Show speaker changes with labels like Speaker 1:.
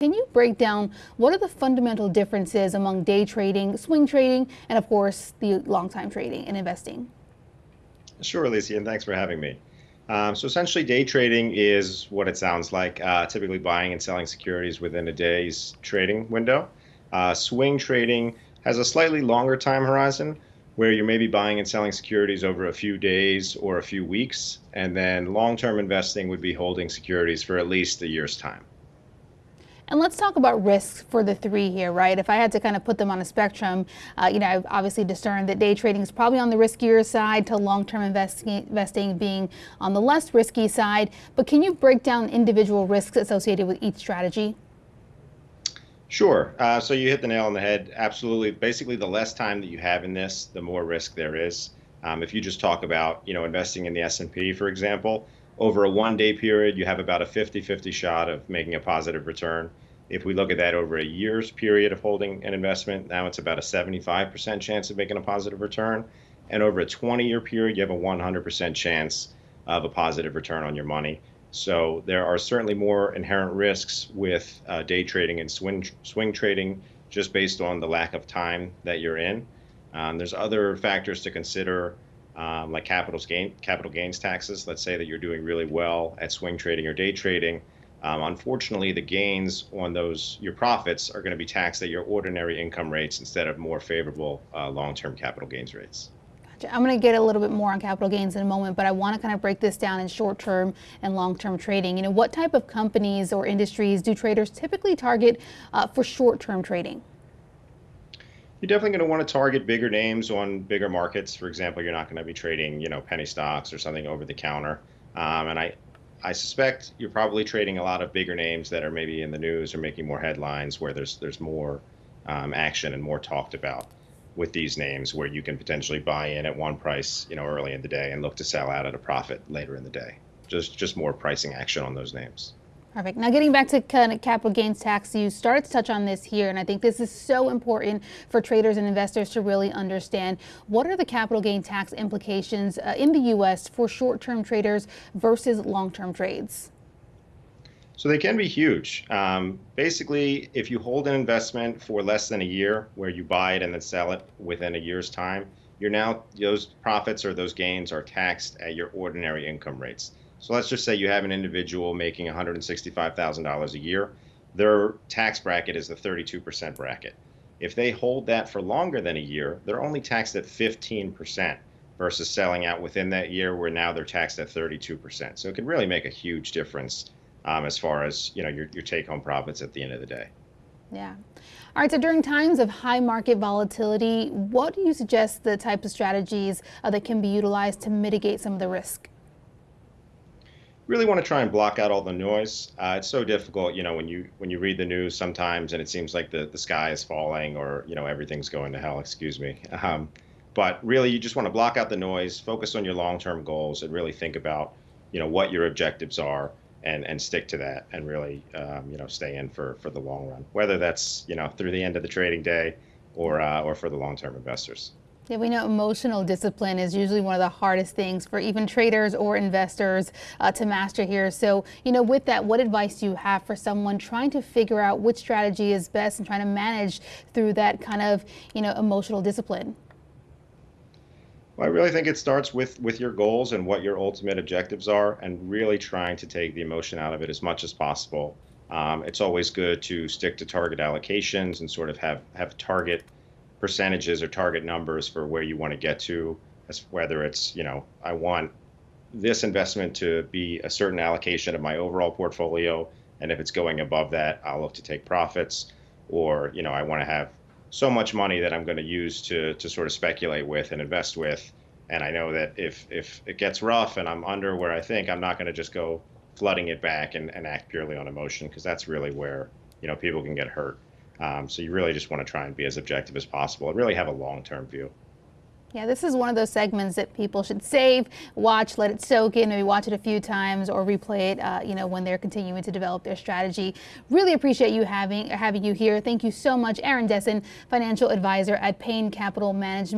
Speaker 1: Can you break down what are the fundamental differences among day trading, swing trading, and of course, the long time trading and investing?
Speaker 2: Sure, Alicia, and thanks for having me. Um, so essentially, day trading is what it sounds like, uh, typically buying and selling securities within a day's trading window. Uh, swing trading has a slightly longer time horizon where you may be buying and selling securities over a few days or a few weeks. And then long term investing would be holding securities for at least a year's time.
Speaker 1: And let's talk about risks for the three here, right? If I had to kind of put them on a spectrum, uh, you know, I've obviously discerned that day trading is probably on the riskier side to long-term investing being on the less risky side. But can you break down individual risks associated with each strategy?
Speaker 2: Sure. Uh, so you hit the nail on the head. Absolutely. Basically, the less time that you have in this, the more risk there is. Um, if you just talk about, you know, investing in the S&P, for example, over a one day period, you have about a 50 50 shot of making a positive return. If we look at that over a year's period of holding an investment, now it's about a 75% chance of making a positive return. And over a 20 year period, you have a 100% chance of a positive return on your money. So there are certainly more inherent risks with uh, day trading and swing, swing trading just based on the lack of time that you're in. Um, there's other factors to consider um, like capital gain capital gains taxes. Let's say that you're doing really well at swing trading or day trading. Um, unfortunately, the gains on those your profits are going to be taxed at your ordinary income rates instead of more favorable uh, long-term capital gains rates.
Speaker 1: Gotcha. I'm going to get a little bit more on capital gains in a moment, but I want to kind of break this down in short-term and long-term trading. You know, what type of companies or industries do traders typically target uh, for short-term trading?
Speaker 2: You're definitely going to want to target bigger names on bigger markets. For example, you're not going to be trading, you know, penny stocks or something over the counter. Um, and I, I suspect you're probably trading a lot of bigger names that are maybe in the news or making more headlines, where there's there's more um, action and more talked about with these names, where you can potentially buy in at one price, you know, early in the day and look to sell out at a profit later in the day. Just just more pricing action on those names.
Speaker 1: Perfect. Now getting back to kind of capital gains tax, you started to touch on this here, and I think this is so important for traders and investors to really understand. What are the capital gain tax implications uh, in the U.S. for short-term traders versus long-term trades?
Speaker 2: So they can be huge. Um, basically, if you hold an investment for less than a year, where you buy it and then sell it within a year's time, you're now those profits or those gains are taxed at your ordinary income rates. So let's just say you have an individual making $165,000 a year. Their tax bracket is the 32% bracket. If they hold that for longer than a year, they're only taxed at 15% versus selling out within that year where now they're taxed at 32%. So it can really make a huge difference um, as far as you know your, your take-home profits at the end of the day.
Speaker 1: Yeah. All right, so during times of high market volatility, what do you suggest the type of strategies uh, that can be utilized to mitigate some of the risk?
Speaker 2: Really want to try and block out all the noise. Uh, it's so difficult, you know, when you when you read the news sometimes and it seems like the, the sky is falling or you know everything's going to hell. Excuse me. Um, but really, you just want to block out the noise, focus on your long-term goals, and really think about you know what your objectives are and and stick to that and really um, you know stay in for for the long run. Whether that's you know through the end of the trading day or uh, or for the long-term investors.
Speaker 1: Yeah, we know emotional discipline is usually one of the hardest things for even traders or investors uh, to master here. So, you know, with that, what advice do you have for someone trying to figure out which strategy is best and trying to manage through that kind of, you know, emotional discipline?
Speaker 2: Well, I really think it starts with with your goals and what your ultimate objectives are, and really trying to take the emotion out of it as much as possible. Um, it's always good to stick to target allocations and sort of have have target percentages or target numbers for where you want to get to, as whether it's, you know, I want this investment to be a certain allocation of my overall portfolio. And if it's going above that, I'll look to take profits. Or, you know, I want to have so much money that I'm going to use to, to sort of speculate with and invest with. And I know that if, if it gets rough and I'm under where I think, I'm not going to just go flooding it back and, and act purely on emotion because that's really where, you know, people can get hurt. Um, so you really just want to try and be as objective as possible and really have a long-term view.
Speaker 1: Yeah, this is one of those segments that people should save, watch, let it soak in, maybe watch it a few times or replay it, uh, you know, when they're continuing to develop their strategy. Really appreciate you having having you here. Thank you so much, Aaron Dessen, financial advisor at Payne Capital Management.